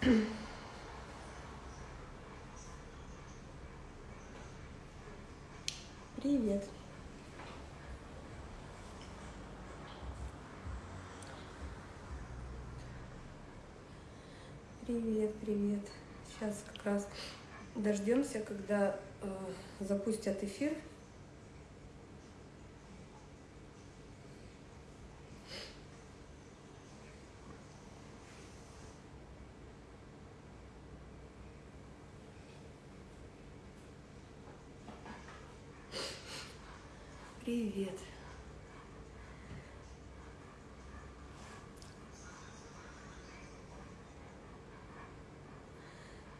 Привет. Привет, привет. Сейчас как раз дождемся, когда э, запустят эфир. Привет.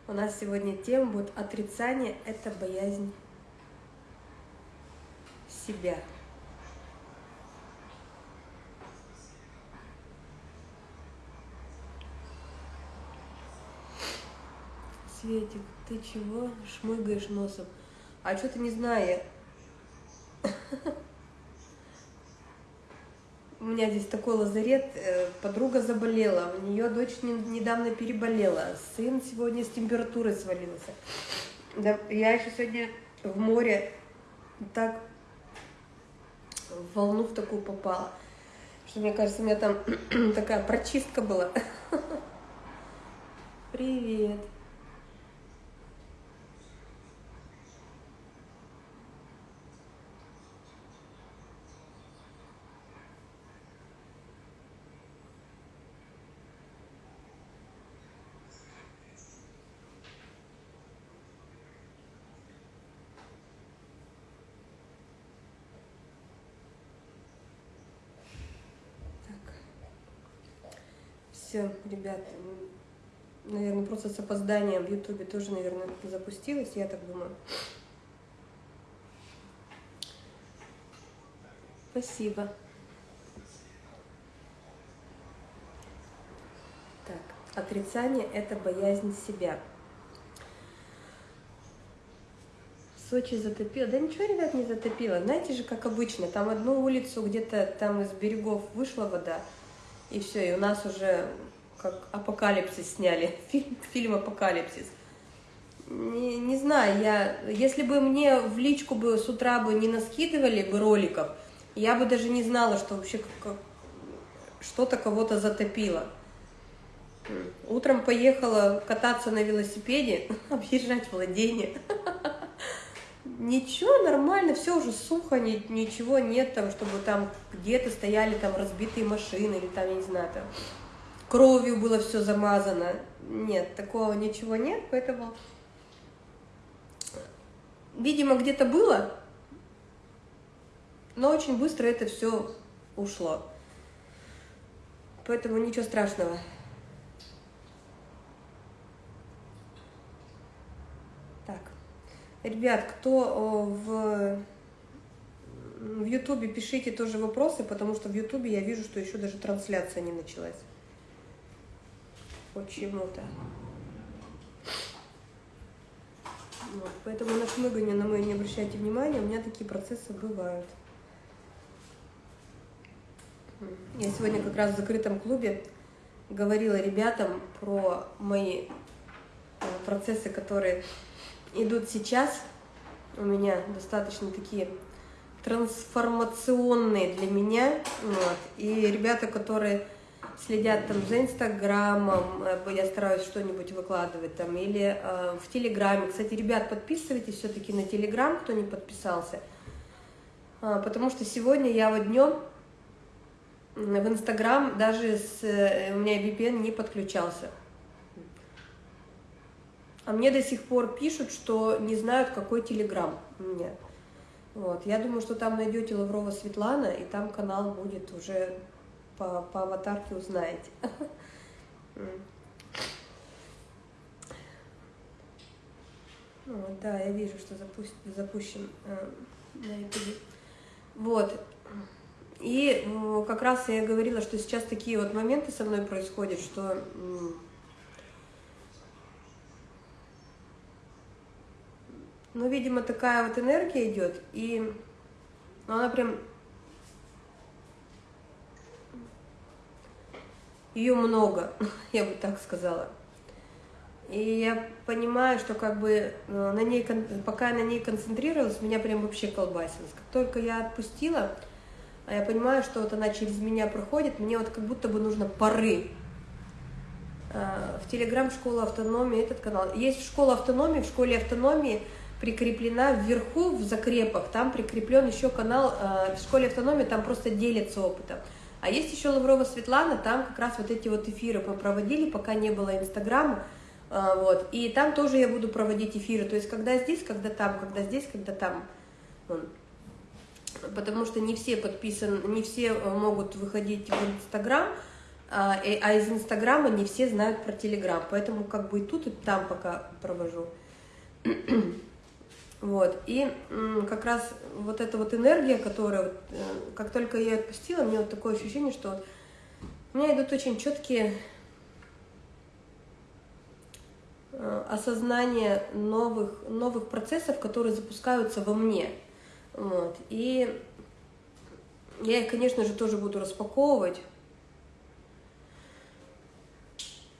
У нас сегодня тема будет отрицание – это боязнь себя. Светик, ты чего шмыгаешь носом? А что ты не знаю? У меня здесь такой лазарет, э, подруга заболела, у нее дочь недавно переболела, сын сегодня с температурой свалился. Да, я еще сегодня в море так в волну в такую попала, что мне кажется, у меня там такая прочистка была. Привет. Все, ребят, наверное, просто с опозданием в Ютубе тоже, наверное, запустилось, я так думаю. Спасибо. Так, отрицание – это боязнь себя. Сочи затопило. Да ничего, ребят, не затопило. Знаете же, как обычно, там одну улицу где-то там из берегов вышла вода, и все, и у нас уже как апокалипсис сняли, фильм, фильм «Апокалипсис». Не, не знаю, я, если бы мне в личку бы с утра бы не наскидывали бы роликов, я бы даже не знала, что вообще что-то кого-то затопило. Утром поехала кататься на велосипеде, объезжать владение. Ничего, нормально, все уже сухо, ничего нет там, чтобы там где-то стояли там разбитые машины или там, я не знаю, там кровью было все замазано. Нет, такого ничего нет, поэтому, видимо, где-то было, но очень быстро это все ушло. Поэтому ничего страшного. Так, ребят, кто в в Ютубе пишите тоже вопросы, потому что в Ютубе я вижу, что еще даже трансляция не началась почему-то. Вот, поэтому на шмыгание на мое не обращайте внимания, у меня такие процессы бывают. Я сегодня как раз в закрытом клубе говорила ребятам про мои э, процессы, которые идут сейчас. У меня достаточно такие трансформационные для меня. Вот. И ребята, которые следят там за Инстаграмом, э, я стараюсь что-нибудь выкладывать там, или э, в Телеграме. Кстати, ребят, подписывайтесь все-таки на Телеграм, кто не подписался, э, потому что сегодня я вот днем в Инстаграм даже с, э, у меня VPN не подключался. А мне до сих пор пишут, что не знают, какой Телеграм у меня. Вот. Я думаю, что там найдете Лаврова Светлана, и там канал будет уже по, по аватарке узнаете. Ну, да, я вижу, что запустим, запущен э, на YouTube. Вот. И как раз я говорила, что сейчас такие вот моменты со мной происходят, что ну, видимо, такая вот энергия идет, и ну, она прям Ее много, я бы так сказала. И я понимаю, что как бы э, на ней, пока я на ней концентрировалась, меня прям вообще колбасилось. Как только я отпустила, а я понимаю, что вот она через меня проходит, мне вот как будто бы нужно пары. А, в Телеграм школа автономии этот канал. Есть школа автономии, в школе автономии прикреплена вверху в закрепах, там прикреплен еще канал а, в школе автономии, там просто делятся опытом. А есть еще Лаврова Светлана, там как раз вот эти вот эфиры мы проводили, пока не было Инстаграма, а, вот, и там тоже я буду проводить эфиры, то есть когда здесь, когда там, когда здесь, когда там, потому что не все подписаны, не все э, могут выходить в Инстаграм, а, а из Инстаграма не все знают про Телеграм, поэтому как бы и тут, и там пока провожу. Вот, и как раз вот эта вот энергия, которая, э, как только я отпустила, мне вот такое ощущение, что у меня идут очень четкие Э, осознание новых, новых процессов, которые запускаются во мне. Вот. И я их, конечно же, тоже буду распаковывать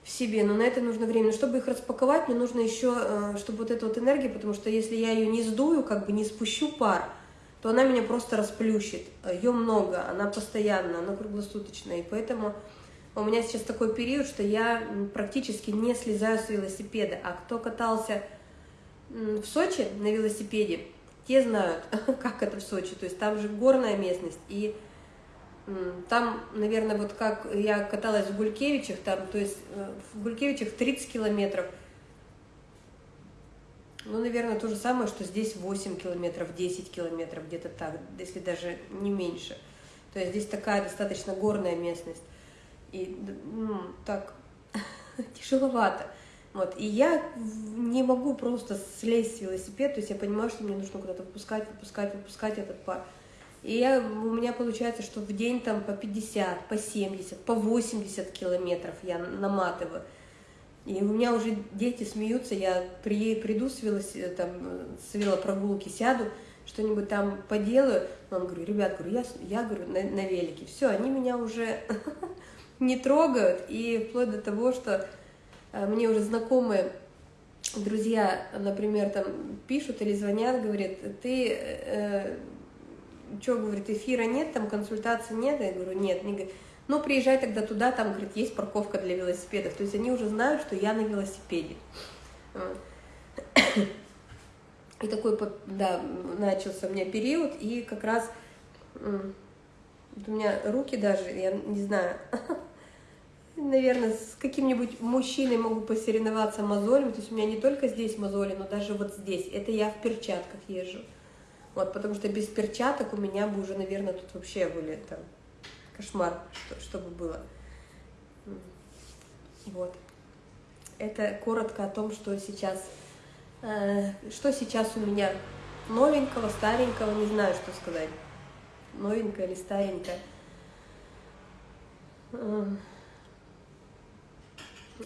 в себе, но на это нужно время. Но чтобы их распаковать, мне нужно еще, э, чтобы вот эта вот энергия, потому что если я ее не сдую, как бы не спущу пар, то она меня просто расплющит. Ее много, она постоянно, она круглосуточная, и поэтому у меня сейчас такой период, что я практически не слезаю с велосипеда. А кто катался в Сочи на велосипеде, те знают, как это в Сочи. То есть там же горная местность. И там, наверное, вот как я каталась в Гулькевичах, там, то есть э, в Гулькевичах 30 километров. Ну, наверное, то же самое, что здесь 8 километров, 10 километров, где-то так, если даже не меньше. То есть здесь такая достаточно горная местность и ну, так тяжеловато. Вот. И я не могу просто слезть с велосипеда, то есть я понимаю, что мне нужно куда-то выпускать, выпускать, выпускать этот пар. И я, у меня получается, что в день там по 50, по 70, по 80 километров я наматываю. И у меня уже дети смеются, я при, приду с, велос, там, с велопрогулки, сяду, что-нибудь там поделаю. Он говорю, ребят, говорю, я, я говорю, на, на велике. Все, они меня уже не трогают, и вплоть до того, что э, мне уже знакомые друзья, например, там пишут или звонят, говорят, ты, э, что, говорит, эфира нет, там консультации нет, я говорю, нет, они говорят, ну, приезжай тогда туда, там, говорит, есть парковка для велосипедов, то есть они уже знают, что я на велосипеде. И такой, да, начался у меня период, и как раз у меня руки даже, я не знаю, наверное, с каким-нибудь мужчиной могу посоревноваться мозолями. То есть у меня не только здесь мозоли, но даже вот здесь. Это я в перчатках езжу. Вот, потому что без перчаток у меня бы уже, наверное, тут вообще были там кошмар, что, чтобы было. Вот. Это коротко о том, что сейчас, э, что сейчас у меня новенького, старенького, не знаю, что сказать. Новенькое или старенькое.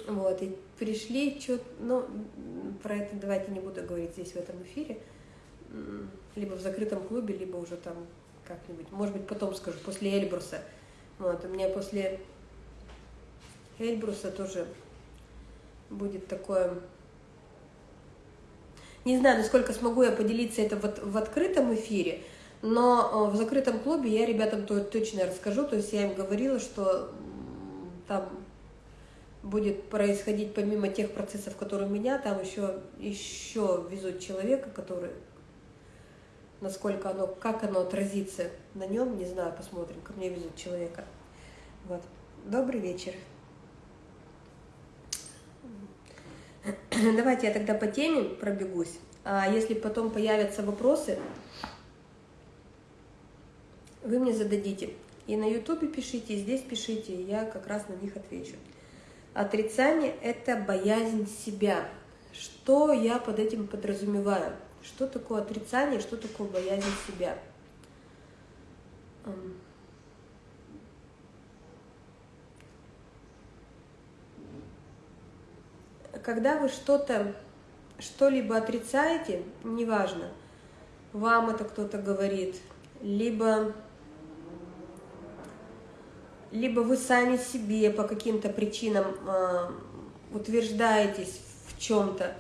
Вот, и пришли, что ну, про это давайте не буду говорить здесь, в этом эфире, либо в закрытом клубе, либо уже там как-нибудь, может быть, потом скажу, после Эльбруса. Вот, у меня после Эльбруса тоже будет такое... Не знаю, насколько смогу я поделиться это вот в открытом эфире, но э, в закрытом клубе я ребятам точно расскажу, то есть я им говорила, что там будет происходить помимо тех процессов, которые у меня, там еще, еще везут человека, который, насколько оно, как оно отразится на нем, не знаю, посмотрим, ко мне везут человека. Вот. Добрый вечер. Давайте я тогда по теме пробегусь. А если потом появятся вопросы, вы мне зададите. И на ютубе пишите, и здесь пишите, я как раз на них отвечу. Отрицание – это боязнь себя. Что я под этим подразумеваю? Что такое отрицание, что такое боязнь себя? Когда вы что-то, что-либо отрицаете, неважно, вам это кто-то говорит, либо либо вы сами себе по каким-то причинам э, утверждаетесь в чем-то,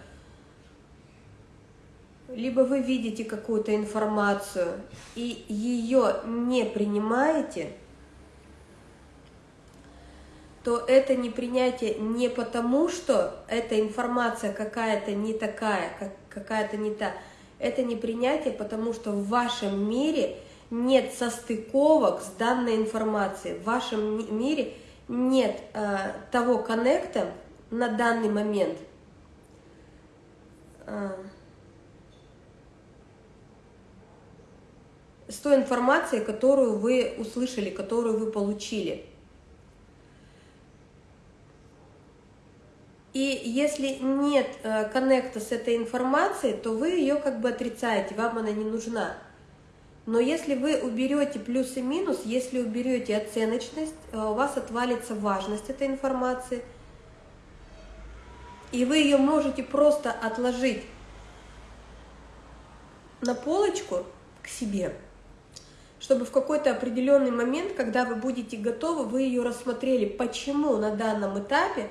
либо вы видите какую-то информацию и ее не принимаете, то это непринятие не потому, что эта информация какая-то не такая, как какая-то не та. Это непринятие, потому что в вашем мире нет состыковок с данной информацией. В вашем мире нет э, того коннекта на данный момент. Э, с той информацией, которую вы услышали, которую вы получили. И если нет э, коннекта с этой информацией, то вы ее как бы отрицаете, вам она не нужна. Но если вы уберете плюс и минус, если уберете оценочность, э, у вас отвалится важность этой информации, и вы ее можете просто отложить на полочку к себе – чтобы в какой-то определенный момент, когда вы будете готовы, вы ее рассмотрели, почему на данном этапе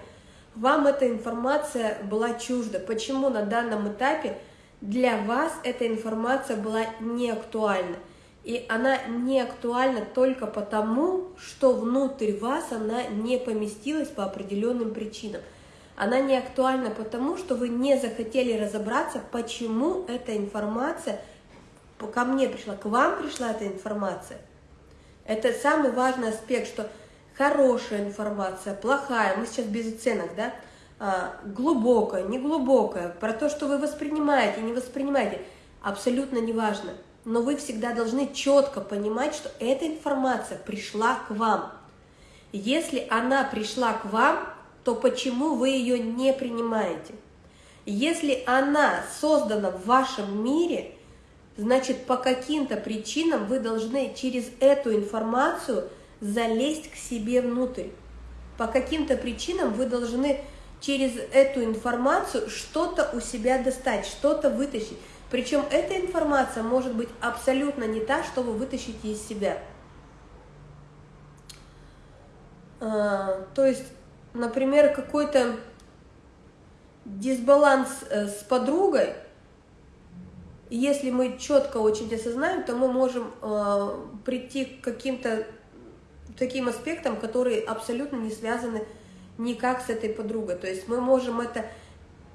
вам эта информация была чужда, почему на данном этапе для вас эта информация была не актуальна. И она не актуальна только потому, что внутрь вас она не поместилась по определенным причинам. Она не актуальна потому, что вы не захотели разобраться, почему эта информация – ко мне пришла, к вам пришла эта информация. Это самый важный аспект, что хорошая информация, плохая, мы сейчас без оценок, да, а, глубокая, неглубокая, про то, что вы воспринимаете, не воспринимаете, абсолютно не важно. Но вы всегда должны четко понимать, что эта информация пришла к вам. Если она пришла к вам, то почему вы ее не принимаете? Если она создана в вашем мире – значит, по каким-то причинам вы должны через эту информацию залезть к себе внутрь. По каким-то причинам вы должны через эту информацию что-то у себя достать, что-то вытащить. Причем эта информация может быть абсолютно не та, что вы вытащите из себя. А, то есть, например, какой-то дисбаланс э, с подругой – если мы четко очень осознаем, то мы можем э, прийти к каким-то таким аспектам, которые абсолютно не связаны никак с этой подругой. То есть мы можем это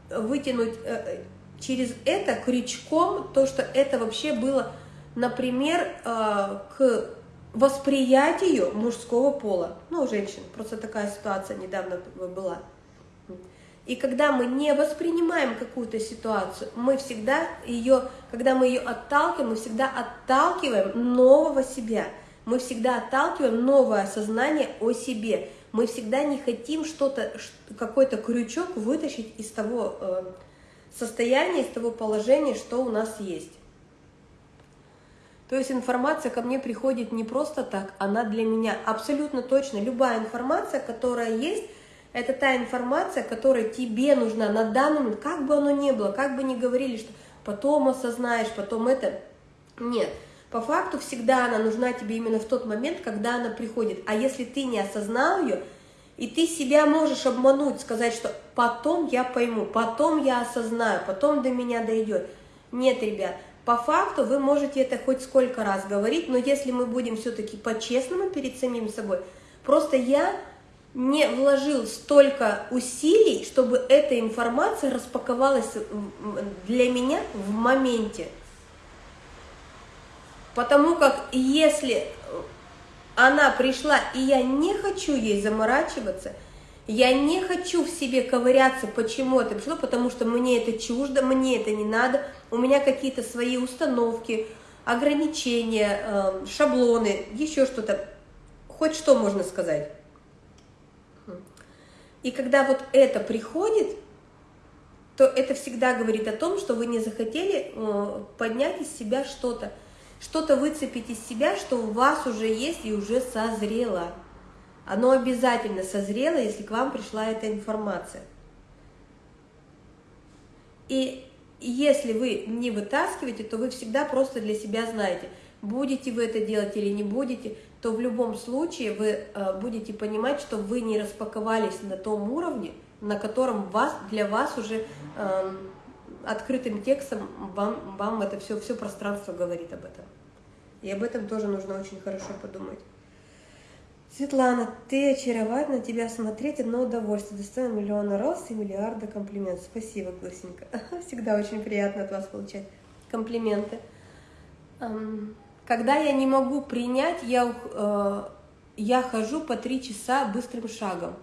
вытянуть э, через это крючком, то, что это вообще было, например, э, к восприятию мужского пола, ну, женщин, просто такая ситуация недавно была. И когда мы не воспринимаем какую-то ситуацию, мы всегда ее, когда мы ее отталкиваем, мы всегда отталкиваем нового себя. Мы всегда отталкиваем новое осознание о себе. Мы всегда не хотим что-то, какой-то крючок вытащить из того э, состояния, из того положения, что у нас есть. То есть информация ко мне приходит не просто так, она для меня абсолютно точно. Любая информация, которая есть, это та информация, которая тебе нужна на данный момент, как бы оно ни было, как бы ни говорили, что потом осознаешь, потом это. Нет, по факту всегда она нужна тебе именно в тот момент, когда она приходит. А если ты не осознал ее, и ты себя можешь обмануть, сказать, что потом я пойму, потом я осознаю, потом до меня дойдет. Нет, ребят, по факту вы можете это хоть сколько раз говорить, но если мы будем все-таки по-честному перед самим собой, просто я не вложил столько усилий, чтобы эта информация распаковалась для меня в моменте. Потому как если она пришла, и я не хочу ей заморачиваться, я не хочу в себе ковыряться, почему это пришло, потому что мне это чуждо, мне это не надо, у меня какие-то свои установки, ограничения, эм, шаблоны, еще что-то, хоть что можно сказать. И когда вот это приходит, то это всегда говорит о том, что вы не захотели э, поднять из себя что-то, что-то выцепить из себя, что у вас уже есть и уже созрело. Оно обязательно созрело, если к вам пришла эта информация. И если вы не вытаскиваете, то вы всегда просто для себя знаете, будете вы это делать или не будете – то в любом случае вы э, будете понимать, что вы не распаковались на том уровне, на котором вас, для вас уже э, открытым текстом вам, вам это все, все пространство говорит об этом. И об этом тоже нужно очень хорошо подумать. Светлана, ты очаровательна, тебя смотреть одно удовольствие. Достойно миллиона роз и миллиарда комплиментов. Спасибо, Гласенька. Всегда очень приятно от вас получать комплименты. Когда я не могу принять, я, э, я хожу по три часа быстрым шагом.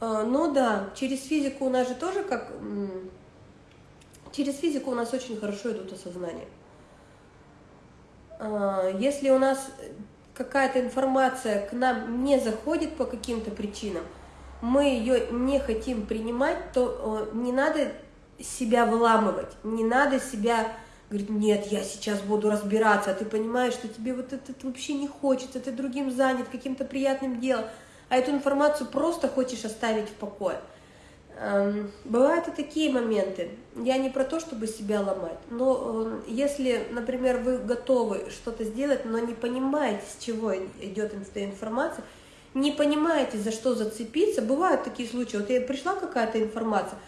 Э, ну да, через физику у нас же тоже как... Через физику у нас очень хорошо идут осознания. Э, если у нас какая-то информация к нам не заходит по каким-то причинам, мы ее не хотим принимать, то не надо себя выламывать, не надо себя говорить, нет, я сейчас буду разбираться, а ты понимаешь, что тебе вот это, вообще не хочется, ты другим занят, каким-то приятным делом, а эту информацию просто хочешь оставить в покое. Эм, бывают и такие моменты. Я не про то, чтобы себя ломать, но э, если, например, вы готовы что-то сделать, но не понимаете, с чего идет эта информация, не понимаете, за что зацепиться, бывают такие случаи. Вот я пришла какая-то информация,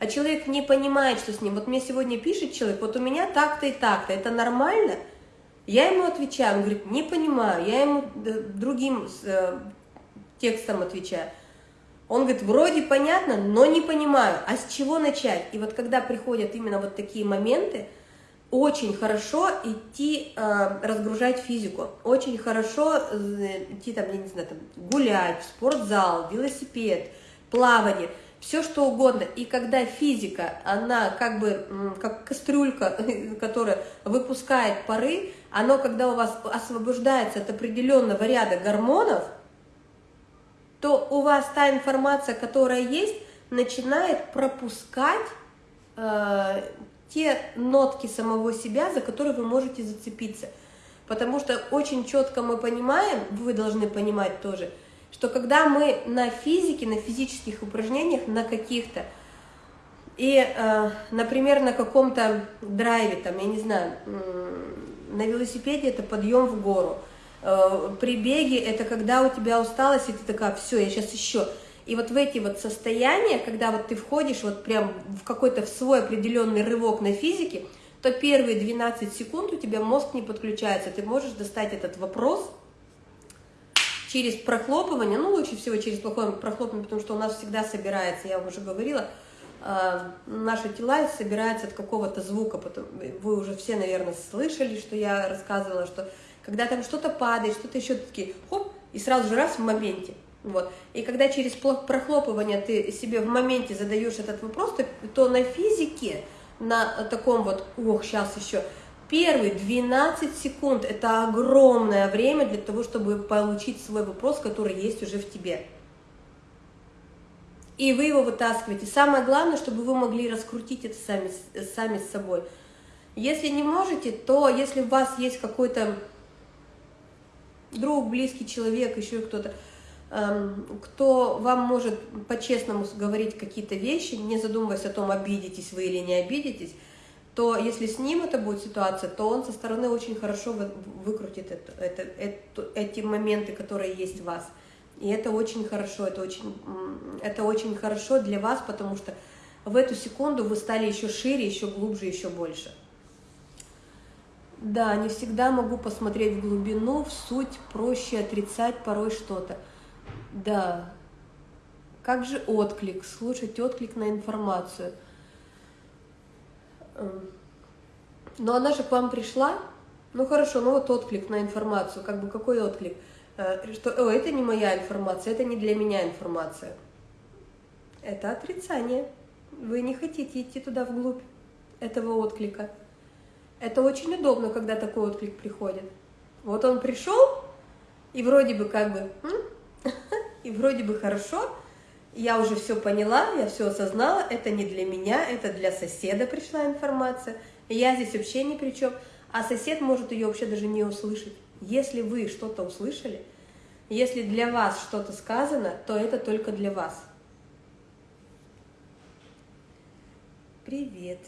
а человек не понимает, что с ним. Вот мне сегодня пишет человек, вот у меня так-то и так-то, это нормально? Я ему отвечаю, он говорит, не понимаю, я ему э, другим э, текстом отвечаю. Он говорит, вроде понятно, но не понимаю, а с чего начать? И вот когда приходят именно вот такие моменты, очень хорошо идти э, разгружать физику, очень хорошо э, идти там, я не знаю, там, гулять, в спортзал, велосипед, плавание – все что угодно. И когда физика, она как бы, как кастрюлька, которая выпускает пары, оно, когда у вас освобождается от определенного ряда гормонов, то у вас та информация, которая есть, начинает пропускать э, те нотки самого себя, за которые вы можете зацепиться. Потому что очень четко мы понимаем, вы должны понимать тоже – что когда мы на физике, на физических упражнениях, на каких-то, и, э, например, на каком-то драйве, там, я не знаю, на велосипеде это подъем в гору, э, при беге это когда у тебя усталость, и ты такая, все, я сейчас еще. И вот в эти вот состояния, когда вот ты входишь вот прям в какой-то в свой определенный рывок на физике, то первые 12 секунд у тебя мозг не подключается, ты можешь достать этот вопрос, через прохлопывание, ну, лучше всего через плохое прохлопывание, потому что у нас всегда собирается, я уже говорила, а, наши тела собираются от какого-то звука. Потом, вы уже все, наверное, слышали, что я рассказывала, что когда там что-то падает, что-то еще такие, хоп, и сразу же раз в моменте. Вот. И когда через прохлопывание ты себе в моменте задаешь этот вопрос, то, то на физике, на таком вот, ох, сейчас еще, Первые 12 секунд – это огромное время для того, чтобы получить свой вопрос, который есть уже в тебе. И вы его вытаскиваете. Самое главное, чтобы вы могли раскрутить это сами, сами с собой. Если не можете, то если у вас есть какой-то друг, близкий человек, еще кто-то, эм, кто вам может по-честному говорить какие-то вещи, не задумываясь о том, обидитесь вы или не обидитесь, то если с ним это будет ситуация, то он со стороны очень хорошо выкрутит это, это, это, эти моменты, которые есть в вас. И это очень хорошо, это очень, это очень хорошо для вас, потому что в эту секунду вы стали еще шире, еще глубже, еще больше. Да, не всегда могу посмотреть в глубину, в суть, проще отрицать порой что-то. Да, как же отклик, слушать отклик на информацию – но она же к вам пришла, ну хорошо, ну вот отклик на информацию, как бы какой отклик? Э, что, о, это не моя информация, это не для меня информация. Это отрицание. Вы не хотите идти туда вглубь этого отклика. Это очень удобно, когда такой отклик приходит. Вот он пришел, и вроде бы как бы, и вроде бы хорошо, я уже все поняла, я все осознала, это не для меня, это для соседа пришла информация, я здесь вообще ни при чем, а сосед может ее вообще даже не услышать. Если вы что-то услышали, если для вас что-то сказано, то это только для вас. Привет,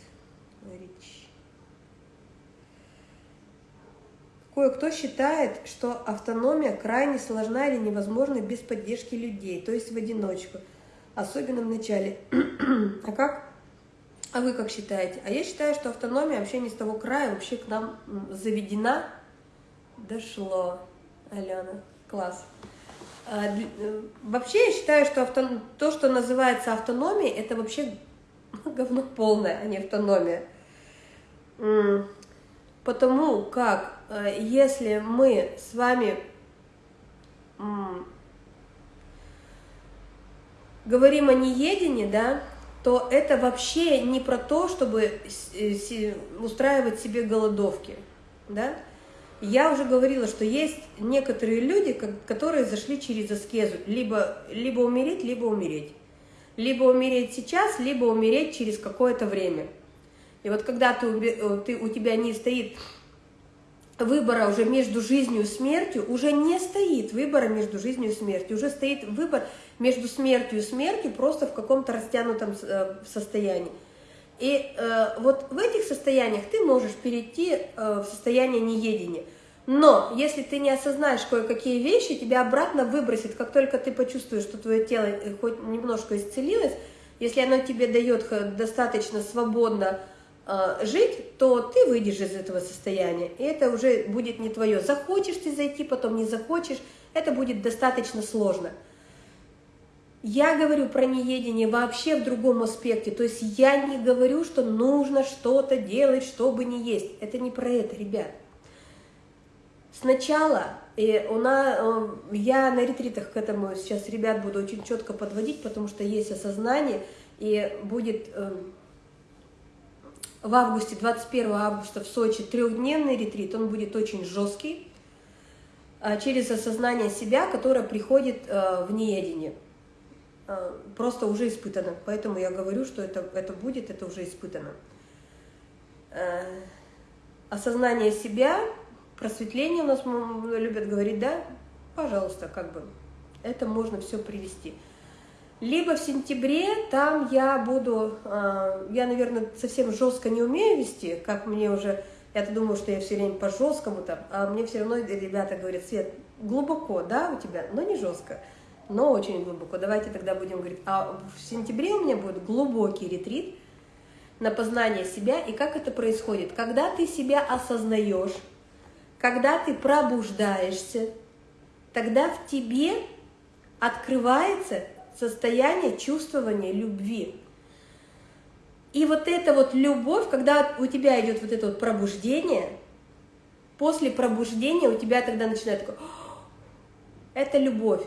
Рич. Кое-кто считает, что автономия крайне сложна или невозможна без поддержки людей, то есть в одиночку, особенно в начале. а как? А вы как считаете? А я считаю, что автономия вообще не с того края, вообще к нам заведена. Дошло, Алена, класс. А, э, вообще я считаю, что авто... то, что называется автономией, это вообще говно полное, а не автономия. Потому как э, если мы с вами говорим о неедении, да, то это вообще не про то, чтобы э, устраивать себе голодовки, да. Я уже говорила, что есть некоторые люди, которые зашли через аскезу, либо, либо умереть, либо умереть. Либо умереть сейчас, либо умереть через какое-то время. И вот когда ты, э, ты, у тебя не стоит выбора уже между жизнью и смертью, уже не стоит выбора между жизнью и смертью, уже стоит выбор между смертью и смертью просто в каком-то растянутом э, состоянии. И э, вот в этих состояниях ты можешь перейти э, в состояние неедения. Но если ты не осознаешь кое-какие вещи, тебя обратно выбросит, как только ты почувствуешь, что твое тело э, хоть немножко исцелилось, если оно тебе дает достаточно свободно э, жить, то ты выйдешь из этого состояния, и это уже будет не твое. Захочешь ты зайти, потом не захочешь, это будет достаточно сложно. Я говорю про неедение вообще в другом аспекте, то есть я не говорю, что нужно что-то делать, чтобы не есть. Это не про это, ребят. Сначала и у нас, э, я на ретритах к этому сейчас ребят буду очень четко подводить, потому что есть осознание, и будет э, в августе, 21 августа в Сочи трехдневный ретрит, он будет очень жесткий, а через осознание себя, которое приходит э, в неедение. Э, просто уже испытано. Поэтому я говорю, что это, это будет, это уже испытано. Э, осознание себя, просветление у нас любят говорить, да? Пожалуйста, как бы это можно все привести. Либо в сентябре, там я буду, э, я, наверное, совсем жестко не умею вести, как мне уже, я-то думаю, что я все время по жесткому там, а мне все равно ребята говорят, Свет, глубоко, да, у тебя, но не жестко но очень глубоко. Давайте тогда будем говорить, а в сентябре у меня будет глубокий ретрит на познание себя. И как это происходит? Когда ты себя осознаешь, когда ты пробуждаешься, тогда в тебе открывается состояние чувствования любви. И вот эта вот любовь, когда у тебя идет вот это вот пробуждение, после пробуждения у тебя тогда начинает такое, это любовь.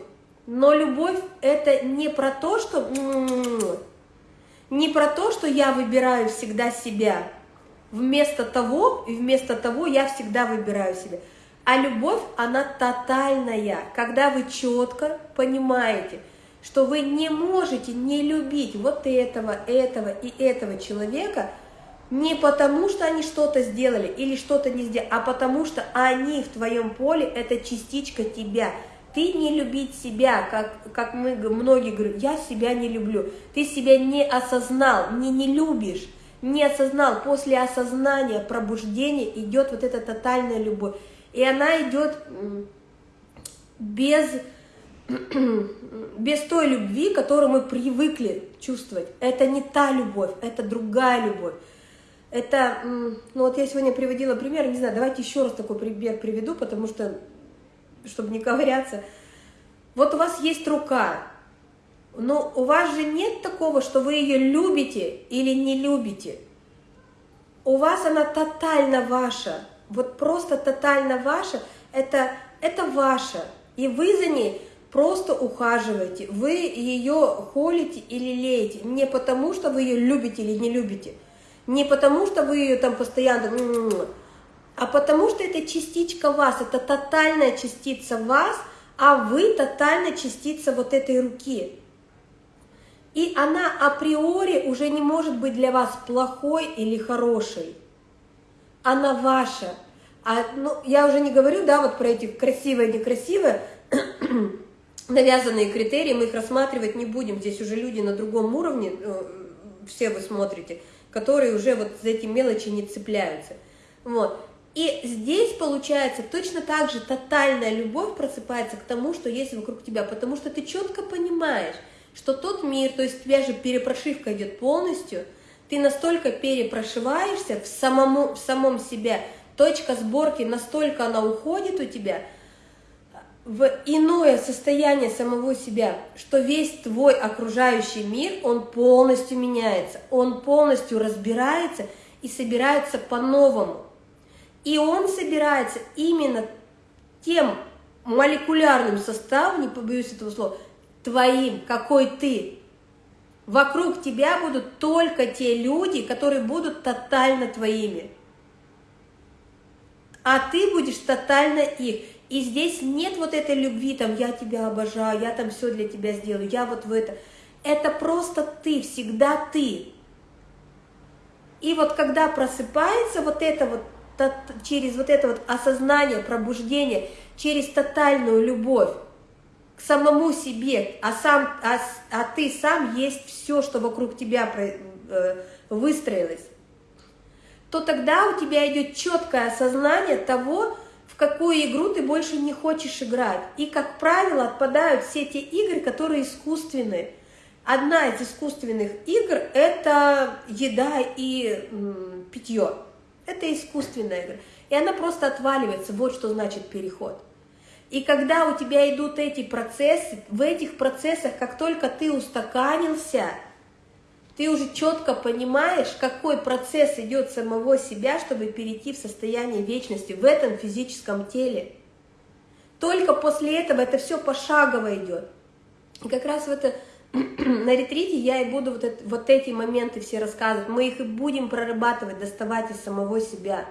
Но любовь это не про то, что не про то, что я выбираю всегда себя. Вместо того, и вместо того я всегда выбираю себя. А любовь, она тотальная, когда вы четко понимаете, что вы не можете не любить вот этого, этого и этого человека не потому, что они что-то сделали или что-то не сделали, а потому что они в твоем поле – это частичка тебя – ты не любить себя, как, как мы многие говорят, я себя не люблю. Ты себя не осознал, не, не любишь, не осознал. После осознания, пробуждения идет вот эта тотальная любовь. И она идет без, без той любви, которую мы привыкли чувствовать. Это не та любовь, это другая любовь. Это, ну вот я сегодня приводила пример, не знаю, давайте еще раз такой пример приведу, потому что чтобы не ковыряться. Вот у вас есть рука, но у вас же нет такого, что вы ее любите или не любите. У вас она тотально ваша, вот просто тотально ваша, это, это ваша. И вы за ней просто ухаживаете, вы ее холите или леете, не потому, что вы ее любите или не любите, не потому, что вы ее там постоянно а потому что это частичка вас, это тотальная частица вас, а вы тотальная частица вот этой руки. И она априори уже не может быть для вас плохой или хорошей. Она ваша. А, ну, я уже не говорю, да, вот про эти красивые, некрасивые, навязанные критерии, мы их рассматривать не будем. Здесь уже люди на другом уровне, э, все вы смотрите, которые уже вот за эти мелочи не цепляются. Вот. И здесь получается точно так же тотальная любовь просыпается к тому, что есть вокруг тебя, потому что ты четко понимаешь, что тот мир, то есть у тебя же перепрошивка идет полностью, ты настолько перепрошиваешься в, самому, в самом себе, точка сборки настолько она уходит у тебя в иное состояние самого себя, что весь твой окружающий мир, он полностью меняется, он полностью разбирается и собирается по-новому. И он собирается именно тем молекулярным составом, не побоюсь этого слова, твоим, какой ты. Вокруг тебя будут только те люди, которые будут тотально твоими. А ты будешь тотально их. И здесь нет вот этой любви, там, я тебя обожаю, я там все для тебя сделаю, я вот в это. Это просто ты, всегда ты. И вот когда просыпается вот это вот, через вот это вот осознание, пробуждение, через тотальную любовь, к самому себе, а, сам, а, а ты сам есть все, что вокруг тебя э, выстроилось, то тогда у тебя идет четкое осознание того, в какую игру ты больше не хочешь играть. И, как правило, отпадают все те игры, которые искусственные. Одна из искусственных игр – это еда и питье. Это искусственная игра. И она просто отваливается. Вот что значит переход. И когда у тебя идут эти процессы, в этих процессах, как только ты устаканился, ты уже четко понимаешь, какой процесс идет самого себя, чтобы перейти в состояние вечности в этом физическом теле. Только после этого это все пошагово идет. И как раз в это, на ретрите я и буду вот, это, вот эти моменты все рассказывать. Мы их и будем прорабатывать, доставать из самого себя.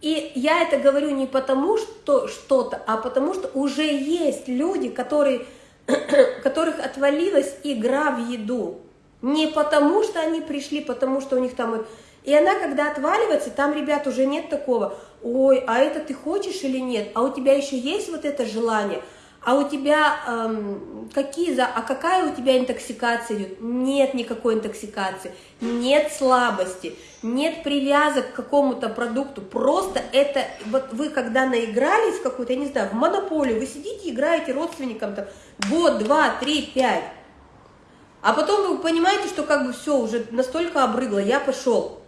И я это говорю не потому, что что-то, а потому что уже есть люди, которые, которых отвалилась игра в еду. Не потому, что они пришли, потому что у них там... И она, когда отваливается, там, ребят, уже нет такого, ой, а это ты хочешь или нет, а у тебя еще есть вот это желание – а у тебя эм, какие за, а какая у тебя интоксикация идет? Нет никакой интоксикации, нет слабости, нет привязок к какому-то продукту. Просто это, вот вы когда наигрались в какую-то, я не знаю, в монополию, вы сидите, играете родственникам там год, два, три, пять. А потом вы понимаете, что как бы все, уже настолько обрыгло, я пошел.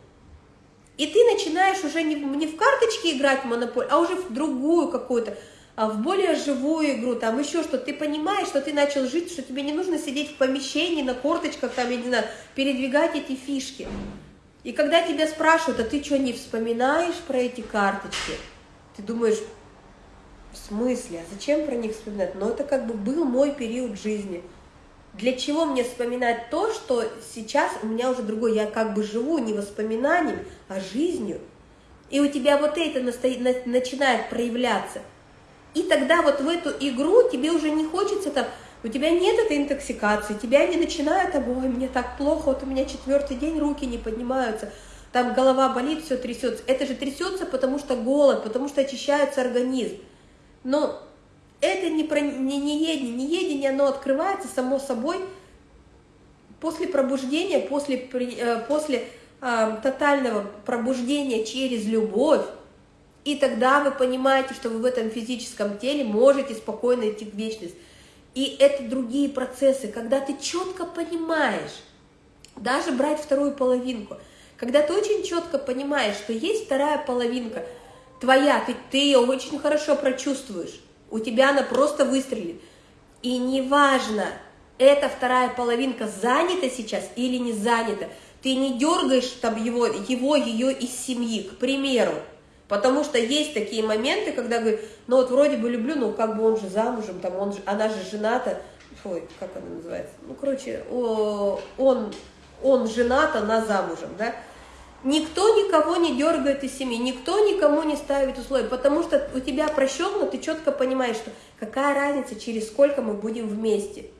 И ты начинаешь уже не, не в карточки играть в монополию, а уже в другую какую-то в более живую игру, там еще что ты понимаешь, что ты начал жить, что тебе не нужно сидеть в помещении на корточках, там, я не знаю, передвигать эти фишки. И когда тебя спрашивают, а ты что, не вспоминаешь про эти карточки? Ты думаешь, в смысле, а зачем про них вспоминать? Но это как бы был мой период жизни. Для чего мне вспоминать то, что сейчас у меня уже другой, я как бы живу не воспоминанием, а жизнью. И у тебя вот это начинает проявляться – и тогда вот в эту игру тебе уже не хочется там, у тебя нет этой интоксикации, тебя не начинает, ой, мне так плохо, вот у меня четвертый день руки не поднимаются, там голова болит, все трясется. Это же трясется, потому что голод, потому что очищается организм. Но это не, про, не, не едение, не едение, оно открывается само собой после пробуждения, после, э, после э, тотального пробуждения через любовь, и тогда вы понимаете, что вы в этом физическом теле можете спокойно идти в вечность. И это другие процессы, когда ты четко понимаешь, даже брать вторую половинку, когда ты очень четко понимаешь, что есть вторая половинка твоя, ты, ты ее очень хорошо прочувствуешь, у тебя она просто выстрелит. И неважно, эта вторая половинка занята сейчас или не занята, ты не дергаешь там его, его ее из семьи, к примеру, Потому что есть такие моменты, когда говорю, ну вот вроде бы люблю, но как бы он же замужем, там он же, она же жената, ой, как она называется, ну, короче, он, он женат, она замужем, да, Никто никого не дергает из семьи, никто никому не ставит условия, потому что у тебя прощенно, ты четко понимаешь, что какая разница, через сколько мы будем вместе –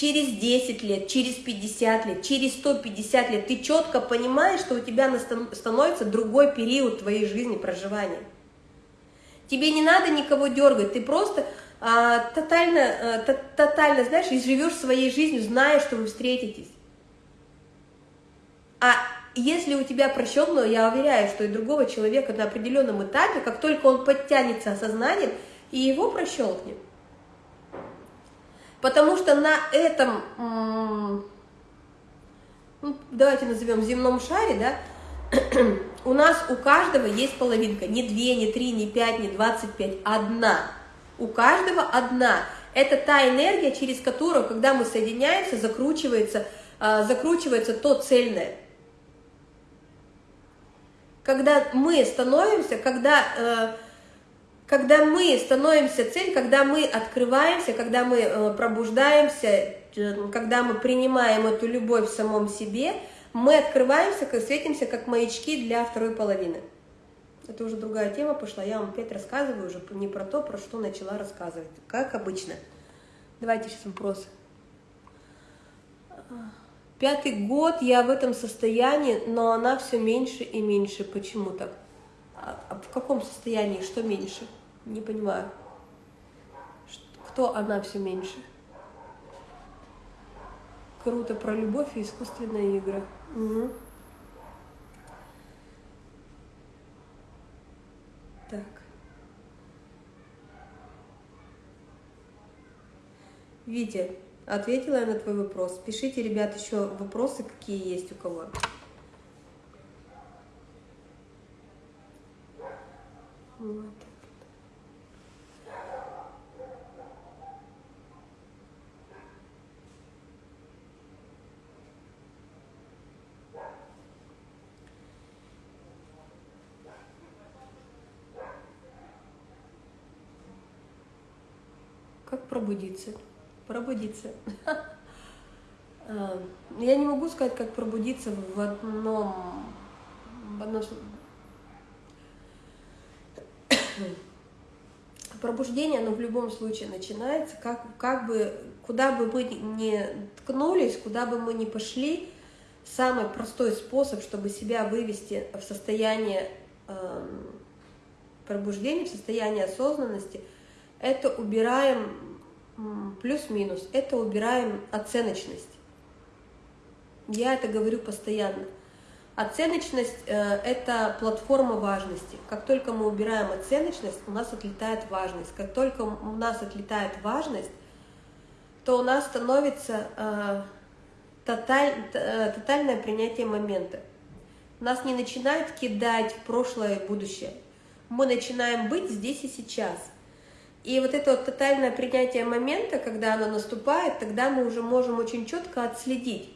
через 10 лет, через 50 лет, через 150 лет, ты четко понимаешь, что у тебя становится другой период твоей жизни проживания. Тебе не надо никого дергать, ты просто а, тотально, а, тотально, знаешь, и живешь своей жизнью, зная, что вы встретитесь. А если у тебя просчет, но я уверяю, что и другого человека на определенном этапе, как только он подтянется осознанием, и его прощелкнет. Потому что на этом, ну, давайте назовем земном шаре, да, у нас у каждого есть половинка, не две, не три, не пять, не двадцать пять, одна. У каждого одна. Это та энергия, через которую, когда мы соединяемся, закручивается, а, закручивается то цельное. Когда мы становимся, когда э, когда мы становимся цель, когда мы открываемся, когда мы э, пробуждаемся, э, когда мы принимаем эту любовь в самом себе, мы открываемся, светимся как маячки для второй половины. Это уже другая тема пошла, я вам опять рассказываю уже не про то, про что начала рассказывать, как обычно. Давайте сейчас вопросы. Пятый год я в этом состоянии, но она все меньше и меньше. Почему так? А, а в каком состоянии, что меньше? Не понимаю. Кто она все меньше? Круто про любовь и искусственные игры. Угу. Так. Витя, ответила я на твой вопрос. Пишите, ребят, еще вопросы, какие есть у кого. Вот. Пробудиться? Пробудиться. А, я не могу сказать, как пробудиться в одном... В одном... Пробуждение, оно в любом случае начинается, как, как бы, куда бы мы ни ткнулись, куда бы мы ни пошли, самый простой способ, чтобы себя вывести в состояние э, пробуждения, в состояние осознанности – это убираем плюс-минус, это убираем оценочность. Я это говорю постоянно. Оценочность э, – это платформа важности. Как только мы убираем оценочность, у нас отлетает важность. Как только у нас отлетает важность, то у нас становится э, тоталь, э, тотальное принятие момента. Нас не начинает кидать в прошлое и будущее. Мы начинаем быть здесь и сейчас – и вот это вот тотальное принятие момента, когда оно наступает, тогда мы уже можем очень четко отследить.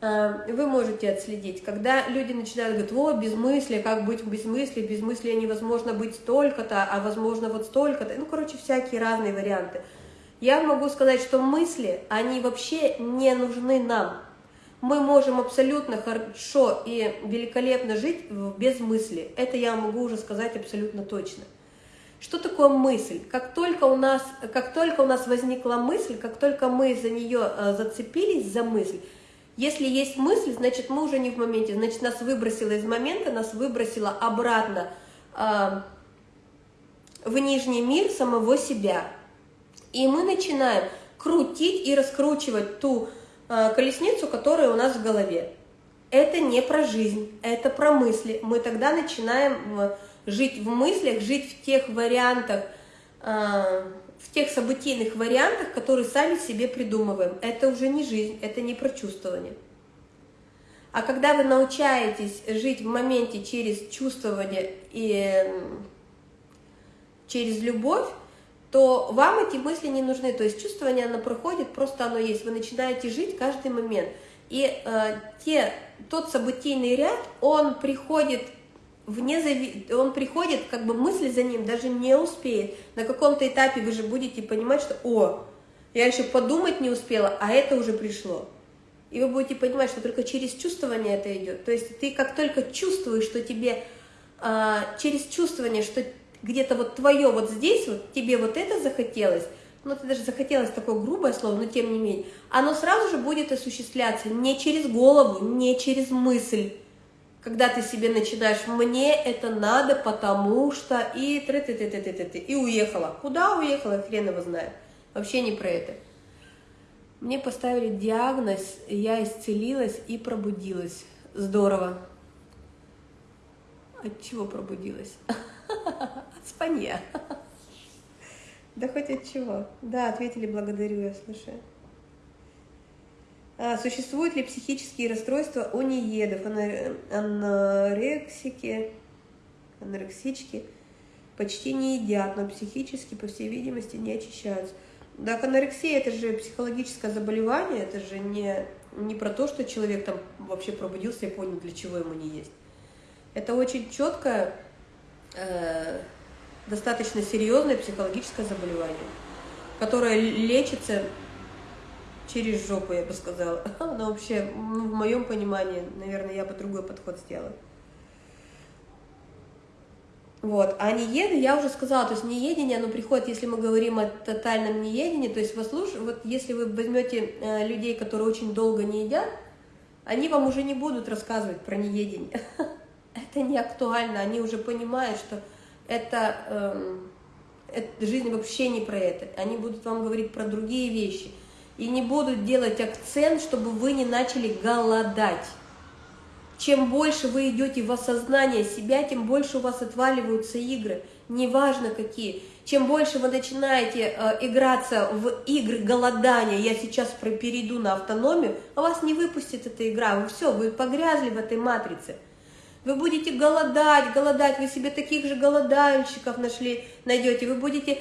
А, вы можете отследить, когда люди начинают говорить, о, безмыслие, как быть без мысли, без мысли невозможно быть столько-то, а возможно вот столько-то, ну, короче, всякие разные варианты. Я могу сказать, что мысли, они вообще не нужны нам. Мы можем абсолютно хорошо и великолепно жить без мысли. Это я могу уже сказать абсолютно точно. Что такое мысль? Как только у нас, как только у нас возникла мысль, как только мы за нее э, зацепились, за мысль, если есть мысль, значит мы уже не в моменте, значит нас выбросило из момента, нас выбросило обратно э, в нижний мир самого себя. И мы начинаем крутить и раскручивать ту э, колесницу, которая у нас в голове. Это не про жизнь, это про мысли. Мы тогда начинаем жить в мыслях, жить в тех вариантах, а, в тех событийных вариантах, которые сами себе придумываем. Это уже не жизнь, это не про чувствование. А когда вы научаетесь жить в моменте через чувствование и через любовь, то вам эти мысли не нужны. То есть чувствование, оно проходит, просто оно есть. Вы начинаете жить каждый момент. И э, те, тот событийный ряд, он приходит вне зави... он приходит, как бы мысль за ним даже не успеет. На каком-то этапе вы же будете понимать, что «О, я еще подумать не успела, а это уже пришло». И вы будете понимать, что только через чувствование это идет. То есть ты как только чувствуешь, что тебе а, через чувствование, что где-то вот твое вот здесь, вот тебе вот это захотелось, ну это даже захотелось такое грубое слово, но тем не менее, оно сразу же будет осуществляться не через голову, не через мысль, когда ты себе начинаешь, мне это надо, потому что, и ты ты ты ты ты ты ты и уехала. Куда уехала, хрен его знает. Вообще не про это. Мне поставили диагноз, я исцелилась и пробудилась. Здорово. От чего пробудилась? От спанья. Да хоть от чего. Да, ответили, благодарю, я слушаю. А, существуют ли психические расстройства у неедов, анорексики, анорексички? Почти не едят, но психически, по всей видимости, не очищаются. Да, анорексия – это же психологическое заболевание, это же не, не про то, что человек там вообще пробудился и понял, для чего ему не есть. Это очень четкое, э, достаточно серьезное психологическое заболевание, которое лечится через жопу, я бы сказала. Но вообще, ну, в моем понимании, наверное, я бы другой подход сделала. Вот. А нееды, я уже сказала, то есть неедение, оно приходит, если мы говорим о тотальном неедении, то есть послуш... вот если вы возьмете э, людей, которые очень долго не едят, они вам уже не будут рассказывать про неедение. Это не актуально, они уже понимают, что это, э, это жизнь вообще не про это. Они будут вам говорить про другие вещи – и не будут делать акцент, чтобы вы не начали голодать. Чем больше вы идете в осознание себя, тем больше у вас отваливаются игры, неважно какие. Чем больше вы начинаете э, играться в игры голодания, я сейчас перейду на автономию, а вас не выпустит эта игра, вы все, вы погрязли в этой матрице. Вы будете голодать, голодать, вы себе таких же голодальщиков нашли, найдете, вы будете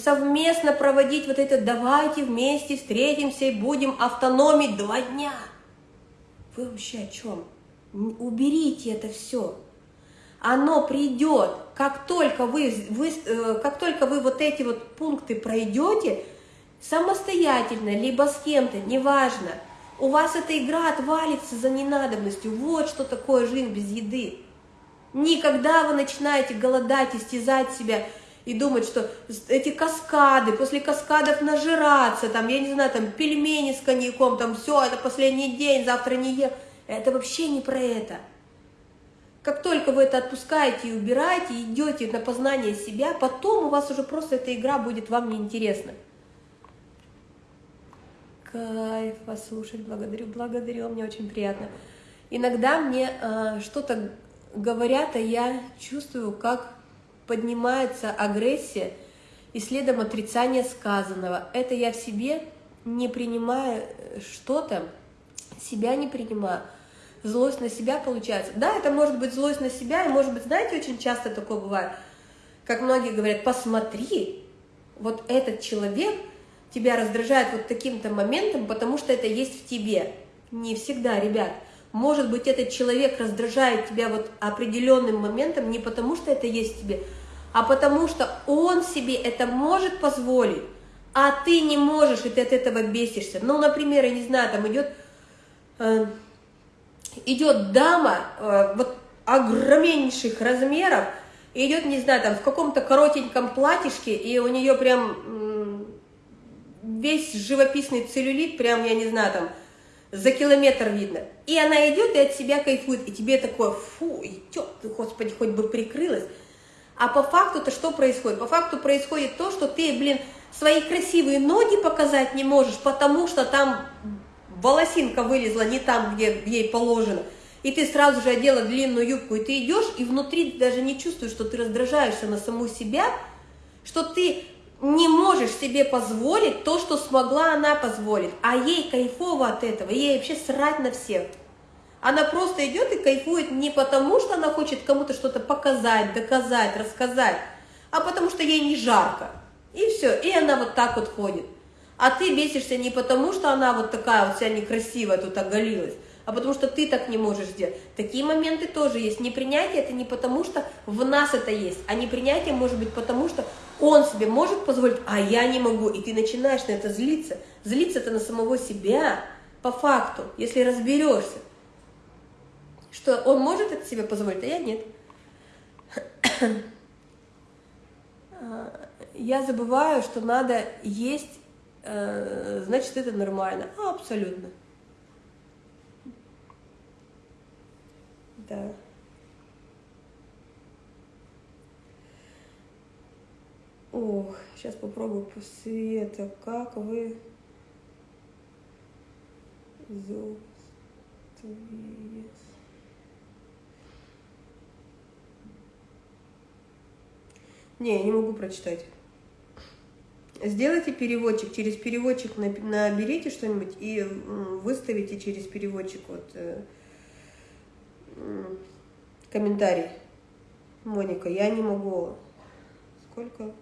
совместно проводить вот это «давайте вместе встретимся и будем автономить два дня». Вы вообще о чем? Уберите это все. Оно придет, как только вы, вы, э, как только вы вот эти вот пункты пройдете, самостоятельно, либо с кем-то, неважно, у вас эта игра отвалится за ненадобностью. Вот что такое жизнь без еды. Никогда вы начинаете голодать, истязать себя – и думать, что эти каскады, после каскадов нажираться, там, я не знаю, там, пельмени с коньяком, там, все, это последний день, завтра не ем. Это вообще не про это. Как только вы это отпускаете и убираете, идете на познание себя, потом у вас уже просто эта игра будет вам неинтересна. Кайф вас слушать, благодарю, благодарю, мне очень приятно. Иногда мне э, что-то говорят, а я чувствую, как поднимается агрессия и следом отрицание сказанного. Это я в себе не принимаю э, что-то, себя не принимаю. Злость на себя получается. Да, это может быть злость на себя, и может быть, знаете, очень часто такое бывает, как многие говорят, посмотри, вот этот человек тебя раздражает вот таким-то моментом, потому что это есть в тебе. Не всегда, ребят. Может быть, этот человек раздражает тебя вот определенным моментом не потому, что это есть в тебе, а потому что он себе это может позволить, а ты не можешь, и ты от этого бесишься. Ну, например, я не знаю, там идет, э, идет дама э, вот огромнейших размеров, идет, не знаю, там в каком-то коротеньком платьишке, и у нее прям весь живописный целлюлит, прям, я не знаю, там, за километр видно. И она идет и от себя кайфует, и тебе такое, фу, идет, господи, хоть бы прикрылась. А по факту-то что происходит? По факту происходит то, что ты, блин, свои красивые ноги показать не можешь, потому что там волосинка вылезла не там, где ей положено. И ты сразу же одела длинную юбку, и ты идешь, и внутри ты даже не чувствуешь, что ты раздражаешься на саму себя, что ты не можешь себе позволить то, что смогла она позволить. А ей кайфово от этого, ей вообще срать на всех. Она просто идет и кайфует не потому, что она хочет кому-то что-то показать, доказать, рассказать, а потому что ей не жарко. И все, и она вот так вот ходит. А ты бесишься не потому, что она вот такая вот вся некрасивая тут оголилась, а потому что ты так не можешь сделать. Такие моменты тоже есть. Непринятие это не потому, что в нас это есть, а непринятие может быть потому, что он себе может позволить, а я не могу. И ты начинаешь на это злиться. Злиться это на самого себя, по факту, если разберешься что он может это себе позволить, а я нет. Я забываю, что надо есть, э, значит, это нормально. А, абсолютно. Да. Ох, сейчас попробую по посвета. Как вы зубствуете? Не, я не могу прочитать. Сделайте переводчик, через переводчик наберите что-нибудь и выставите через переводчик вот э, комментарий. Моника, я не могу. Сколько?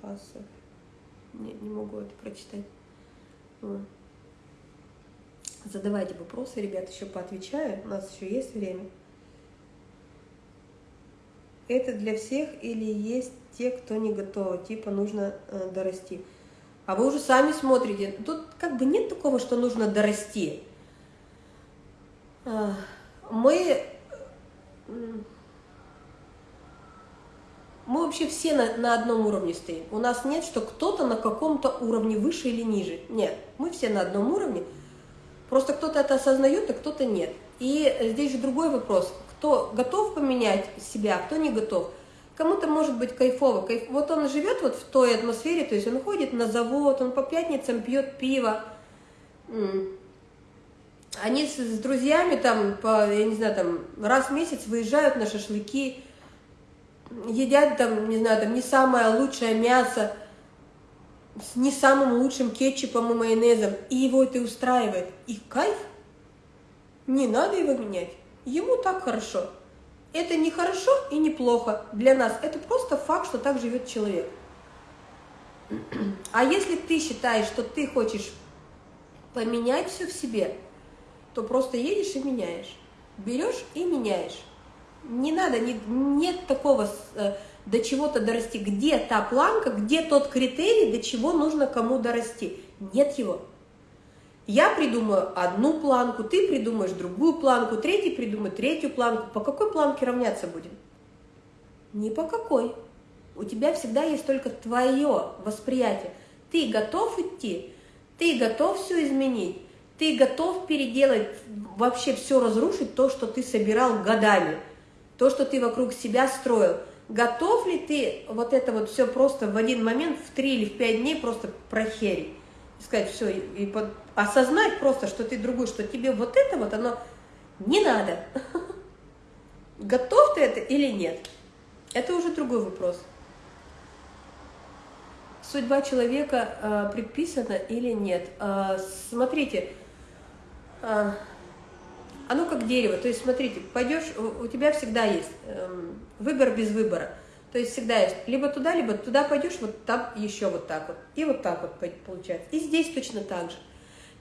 Кассов. Не, не могу это прочитать. Задавайте вопросы, ребят, еще поотвечаю. У нас еще есть время. Это для всех или есть те, кто не готовы, типа нужно э, дорасти. А вы уже сами смотрите, тут как бы нет такого, что нужно дорасти. А, мы, мы вообще все на, на одном уровне стоим. У нас нет, что кто-то на каком-то уровне выше или ниже. Нет, мы все на одном уровне. Просто кто-то это осознает, а кто-то нет. И здесь же другой вопрос. Кто готов поменять себя, а кто не готов. Кому-то может быть кайфово. Кайф... Вот он живет вот в той атмосфере, то есть он ходит на завод, он по пятницам пьет пиво. Они с, с друзьями там, по, я не знаю, там раз в месяц выезжают на шашлыки, едят там, не знаю, там не самое лучшее мясо, с не самым лучшим кетчупом и майонезом, и его это устраивает. И кайф. Не надо его менять. Ему так хорошо. Это не хорошо и не плохо для нас. Это просто факт, что так живет человек. А если ты считаешь, что ты хочешь поменять все в себе, то просто едешь и меняешь. Берешь и меняешь. Не надо, не, нет такого э, до чего-то дорасти. Где та планка, где тот критерий, до чего нужно кому дорасти? Нет его. Я придумаю одну планку, ты придумаешь другую планку, третий придумает третью планку. По какой планке равняться будем? Ни по какой. У тебя всегда есть только твое восприятие. Ты готов идти, ты готов все изменить, ты готов переделать, вообще все разрушить, то, что ты собирал годами, то, что ты вокруг себя строил. Готов ли ты вот это вот все просто в один момент, в три или в пять дней просто прохерить? сказать все, и, и под, осознать просто, что ты другой, что тебе вот это вот, оно не надо. Готов ты это или нет? Это уже другой вопрос. Судьба человека э, предписана или нет? Э, смотрите, э, оно как дерево. То есть, смотрите, пойдешь, у тебя всегда есть э, выбор без выбора. То есть всегда есть либо туда, либо туда пойдешь, вот там еще вот так вот. И вот так вот получается. И здесь точно так же.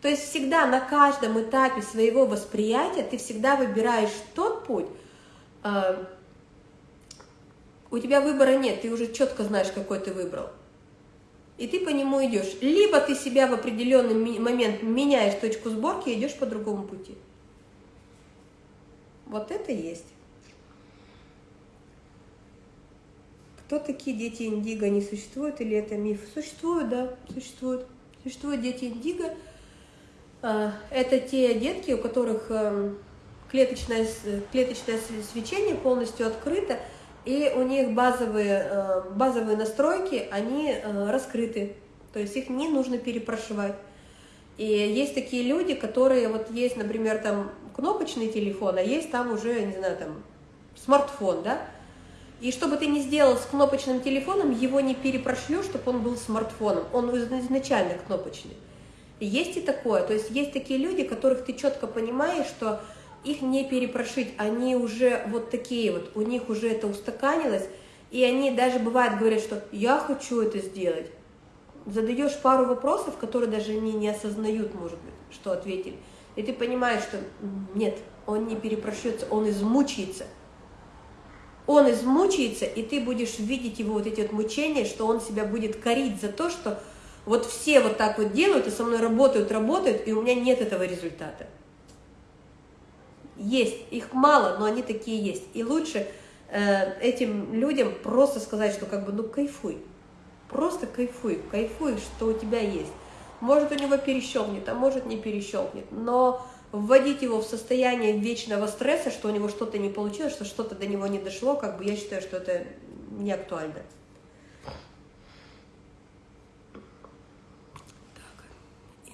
То есть всегда на каждом этапе своего восприятия ты всегда выбираешь тот путь, э, у тебя выбора нет, ты уже четко знаешь, какой ты выбрал. И ты по нему идешь. Либо ты себя в определенный момент меняешь точку сборки и идешь по другому пути. Вот это есть. Кто такие дети индиго? Не существуют или это миф? Существуют, да, существуют. Существуют дети индиго. А, это те детки, у которых эм, клеточное, клеточное свечение полностью открыто, и у них базовые, э, базовые настройки, они э, раскрыты, то есть их не нужно перепрошивать. И есть такие люди, которые, вот есть, например, там кнопочный телефон, а есть там уже, не знаю, там смартфон, да, и что бы ты ни сделал с кнопочным телефоном, его не перепрошлю, чтобы он был смартфоном. Он изначально кнопочный. есть и такое. То есть есть такие люди, которых ты четко понимаешь, что их не перепрошить. Они уже вот такие вот, у них уже это устаканилось. И они даже бывает говорят, что я хочу это сделать. Задаешь пару вопросов, которые даже они не осознают, может быть, что ответили. И ты понимаешь, что нет, он не перепрошется, он измучается он измучается, и ты будешь видеть его вот эти вот мучения, что он себя будет корить за то, что вот все вот так вот делают, и со мной работают, работают, и у меня нет этого результата. Есть, их мало, но они такие есть. И лучше э, этим людям просто сказать, что как бы, ну кайфуй, просто кайфуй, кайфуй, что у тебя есть. Может у него перещелкнет, а может не перещелкнет, но вводить его в состояние вечного стресса, что у него что-то не получилось, что что-то до него не дошло, как бы я считаю, что это не актуально. Так.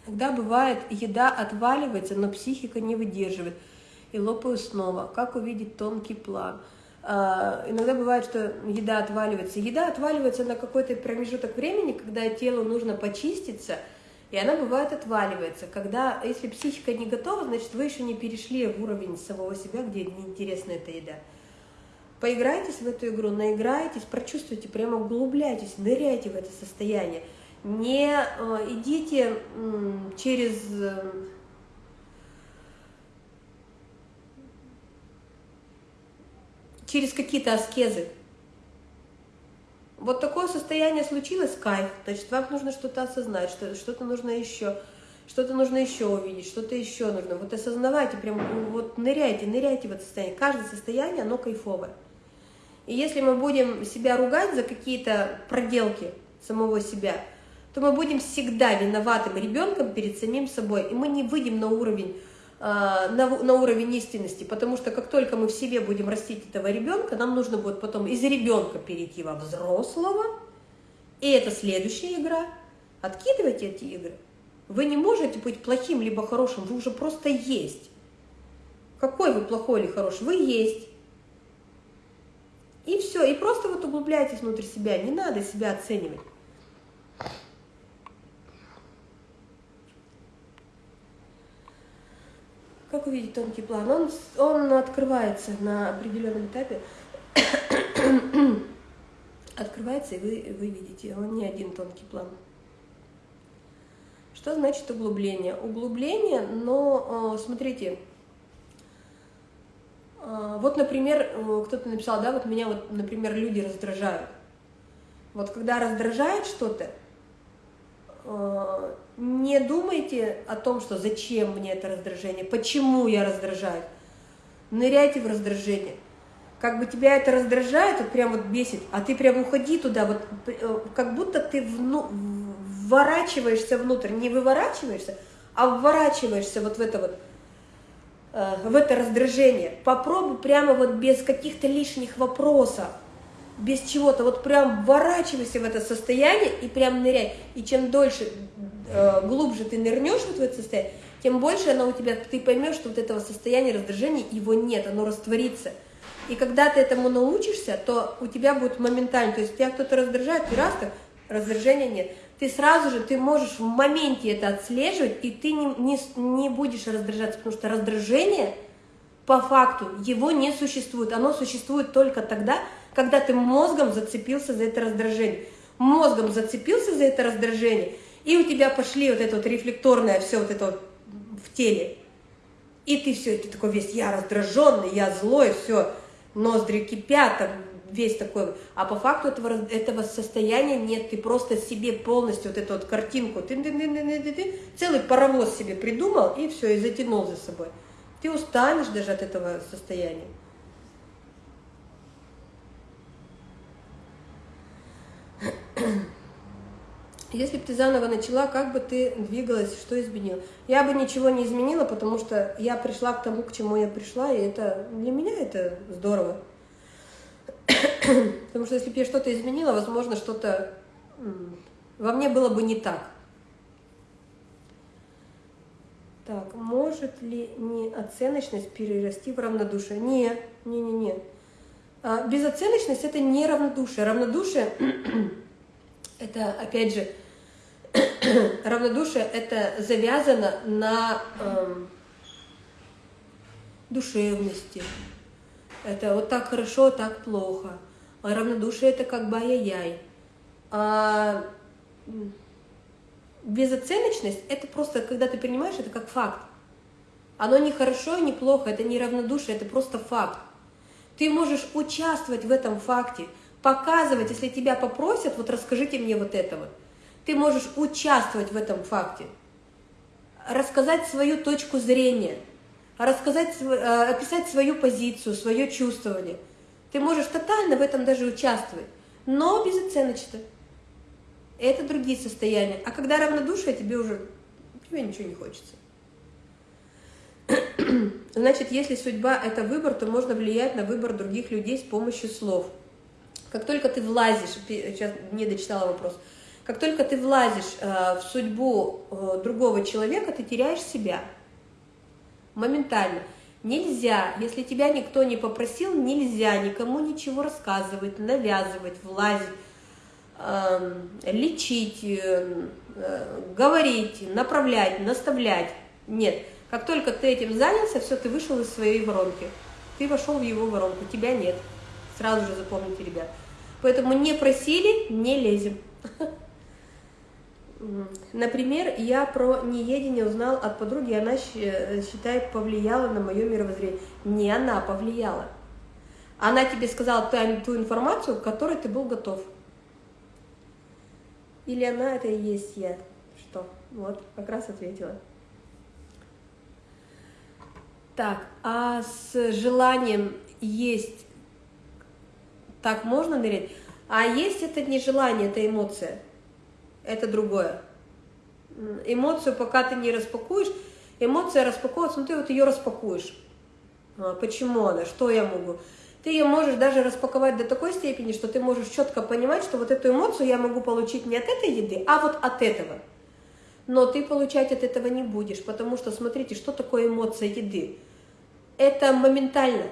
Иногда бывает, еда отваливается, но психика не выдерживает, и лопаю снова. Как увидеть тонкий план? А, иногда бывает, что еда отваливается. Еда отваливается на какой-то промежуток времени, когда телу нужно почиститься, и она бывает отваливается. Когда, если психика не готова, значит, вы еще не перешли в уровень самого себя, где неинтересна эта еда. Поиграйтесь в эту игру, наиграйтесь, прочувствуйте, прямо углубляйтесь, ныряйте в это состояние. Не э, идите э, через... Э, через какие-то аскезы. Вот такое состояние случилось, кайф, значит, вам нужно что-то осознать, что-то нужно еще, что-то нужно еще увидеть, что-то еще нужно. Вот осознавайте, прям вот ныряйте, ныряйте в это состояние. Каждое состояние, оно кайфовое. И если мы будем себя ругать за какие-то проделки самого себя, то мы будем всегда виноватым ребенком перед самим собой, и мы не выйдем на уровень на, на уровень истинности, потому что как только мы в себе будем растить этого ребенка, нам нужно будет потом из ребенка перейти во взрослого, и это следующая игра. Откидывайте эти игры. Вы не можете быть плохим либо хорошим, вы уже просто есть. Какой вы плохой или хороший? Вы есть. И все, и просто вот углубляйтесь внутрь себя, не надо себя оценивать. Как увидеть тонкий план? Он, он открывается на определенном этапе. открывается, и вы, вы видите, он не один тонкий план. Что значит углубление? Углубление, но смотрите, вот, например, кто-то написал, да, вот меня вот, например, люди раздражают. Вот когда раздражает что-то, не думайте о том, что зачем мне это раздражение, почему я раздражаюсь. Ныряйте в раздражение. Как бы тебя это раздражает, вот прям вот бесит, а ты прям уходи туда, вот э, как будто ты вну, вворачиваешься внутрь, не выворачиваешься, а вворачиваешься вот в это вот, э, в это раздражение. Попробуй прямо вот без каких-то лишних вопросов без чего-то, вот прям вворачивайся в это состояние и прям ныряй. И чем дольше, э, глубже ты нырнешь вот в это состояние, тем больше оно у тебя, ты поймешь, что вот этого состояния раздражения, его нет, оно растворится. И когда ты этому научишься, то у тебя будет моментально, то есть тебя кто-то раздражает, ты раз, так, раздражения нет. Ты сразу же, ты можешь в моменте это отслеживать, и ты не, не, не будешь раздражаться, потому что раздражение, по факту, его не существует. Оно существует только тогда, когда ты мозгом зацепился за это раздражение. Мозгом зацепился за это раздражение, и у тебя пошли вот это вот рефлекторное все вот это вот в теле. И ты все, ты такой весь, я раздраженный, я злой, все, ноздри кипят, там, весь такой. А по факту этого, этого состояния нет, ты просто себе полностью вот эту вот картинку, ты, ты, ты, ты, ты, ты, целый паровоз себе придумал, и все, и затянул за собой. Ты устанешь даже от этого состояния. Если бы ты заново начала, как бы ты двигалась, что изменила? Я бы ничего не изменила, потому что я пришла к тому, к чему я пришла, и это для меня это здорово. Потому что если бы я что-то изменила, возможно, что-то во мне было бы не так. Так, может ли неоценочность перерасти в равнодушие? Не, не, не, не. А, безоценочность – это не равнодушие. Равнодушие – это, опять же, равнодушие – это завязано на эм, душевности. Это вот так хорошо, так плохо. А равнодушие – это как бы ай-яй-яй. А безоценочность – это просто, когда ты принимаешь это как факт. Оно не хорошо, не плохо, это не равнодушие, это просто факт. Ты можешь участвовать в этом факте, показывать, если тебя попросят, вот расскажите мне вот это вот. Ты можешь участвовать в этом факте, рассказать свою точку зрения, рассказать, э, описать свою позицию, свое чувствование. Ты можешь тотально в этом даже участвовать, но безоценочно. Это другие состояния. А когда равнодушие, тебе уже тебе ничего не хочется. Значит, если судьба – это выбор, то можно влиять на выбор других людей с помощью слов. Как только ты влазишь, сейчас не дочитала вопрос, как только ты влазишь э, в судьбу э, другого человека, ты теряешь себя моментально. Нельзя, если тебя никто не попросил, нельзя никому ничего рассказывать, навязывать, влазить, э, лечить, э, говорить, направлять, наставлять. Нет, как только ты этим занялся, все, ты вышел из своей воронки. Ты вошел в его воронку, тебя нет. Сразу же запомните, ребят. Поэтому не просили, не лезем. Например, я про неедение узнал от подруги, она считает, повлияла на мое мировоззрение. Не она повлияла. Она тебе сказала ту, ту информацию, к которой ты был готов. Или она это и есть я. Что? Вот, как раз ответила. Так, а с желанием есть так можно нырять? А есть это не желание, это эмоция это другое. Эмоцию, пока ты не распакуешь, эмоция распаковывается, ну ты вот ее распакуешь. А, почему она, что я могу? Ты ее можешь даже распаковать до такой степени, что ты можешь четко понимать, что вот эту эмоцию я могу получить не от этой еды, а вот от этого. Но ты получать от этого не будешь, потому что, смотрите, что такое эмоция еды? Это моментально.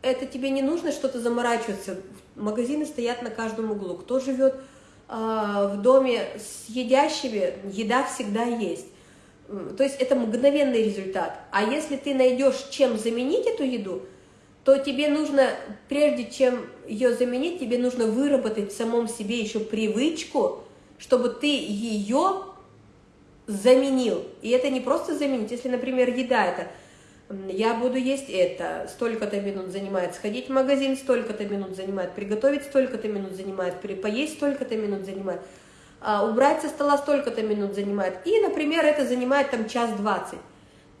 Это тебе не нужно что-то заморачиваться. Магазины стоят на каждом углу. Кто живет а, в доме с едящими, еда всегда есть. То есть это мгновенный результат. А если ты найдешь, чем заменить эту еду, то тебе нужно, прежде чем ее заменить, тебе нужно выработать в самом себе еще привычку, чтобы ты ее заменил. И это не просто заменить. Если, например, еда это я буду есть это, столько-то минут занимает, сходить в магазин столько-то минут занимает, приготовить столько-то минут занимает, поесть столько-то минут занимает, а, убрать со стола столько-то минут занимает. И, например, это занимает там час двадцать.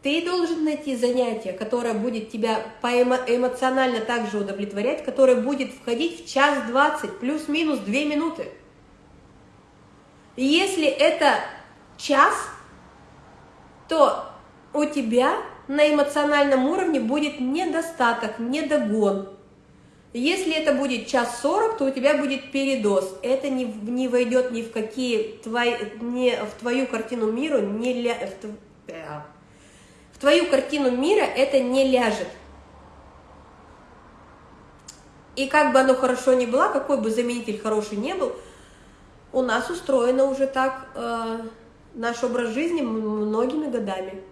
Ты должен найти занятие, которое будет тебя эмоционально также удовлетворять, которое будет входить в час двадцать, плюс-минус две минуты. И если это час, то у тебя на эмоциональном уровне будет недостаток, недогон. Если это будет час сорок, то у тебя будет передоз. Это не, не войдет ни в какие твои, не в твою картину мира, не ля, в, э, в твою картину мира это не ляжет. И как бы оно хорошо ни было, какой бы заменитель хороший не был, у нас устроено уже так э, наш образ жизни многими годами.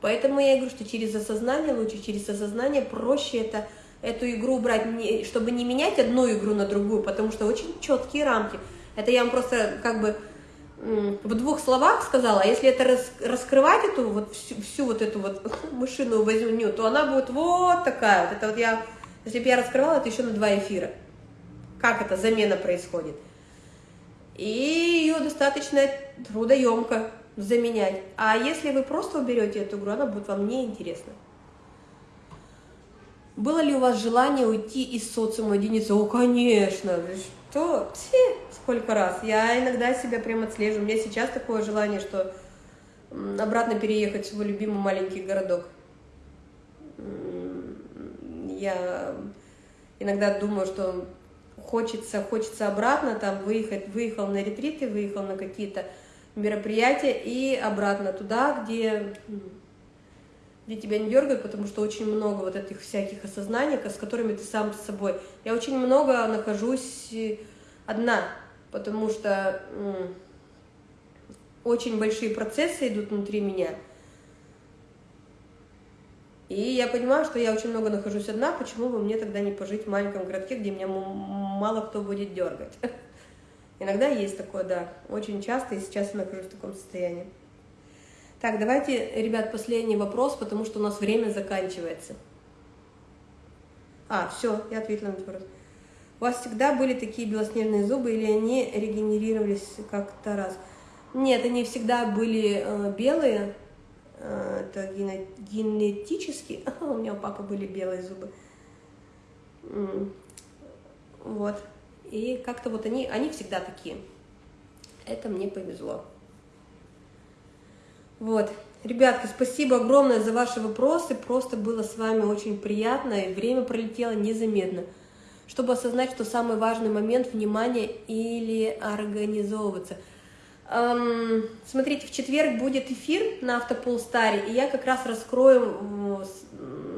Поэтому я говорю, что через осознание лучше, через осознание проще это, эту игру брать, чтобы не менять одну игру на другую, потому что очень четкие рамки. Это я вам просто как бы в двух словах сказала, а если это рас, раскрывать эту вот всю, всю вот эту вот мышиную возню, то она будет вот такая вот. Это вот я, если бы я раскрывала, это еще на два эфира. Как эта замена происходит. И ее достаточно трудоемко заменять. А если вы просто уберете эту игру, она будет вам неинтересна. Было ли у вас желание уйти из социума единицы? О, конечно, что? Все, сколько раз. Я иногда себя прям отслеживаю. У меня сейчас такое желание, что обратно переехать в свой любимый маленький городок. Я иногда думаю, что хочется, хочется обратно там выехать, выехал на ретриты, выехал на какие-то мероприятия и обратно туда, где, где тебя не дергают, потому что очень много вот этих всяких осознаний, с которыми ты сам с собой. Я очень много нахожусь э, одна, потому что очень большие процессы идут внутри меня. И я понимаю, что я очень много нахожусь одна, почему бы мне тогда не пожить в маленьком городке, где меня мало кто будет дергать. Иногда есть такое, да, очень часто, и сейчас я нахожусь в таком состоянии. Так, давайте, ребят, последний вопрос, потому что у нас время заканчивается. А, все, я ответила на этот вопрос. У вас всегда были такие белоснежные зубы, или они регенерировались как-то раз? Нет, они всегда были э, белые, э, это генетически. у меня у папы были белые зубы. Вот. И как-то вот они, они всегда такие. Это мне повезло. Вот. Ребятки, спасибо огромное за ваши вопросы. Просто было с вами очень приятно, и время пролетело незаметно. Чтобы осознать, что самый важный момент – внимание или организовываться. Эм, смотрите, в четверг будет эфир на Автополстаре, и я как раз раскрою,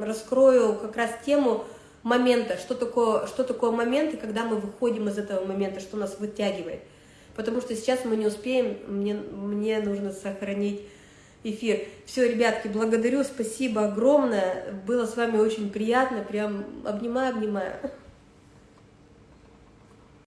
раскрою как раз тему момента, что такое, что такое момент, и когда мы выходим из этого момента, что нас вытягивает. Потому что сейчас мы не успеем, мне, мне нужно сохранить эфир. Все, ребятки, благодарю, спасибо огромное. Было с вами очень приятно. Прям обнимаю, обнимаю.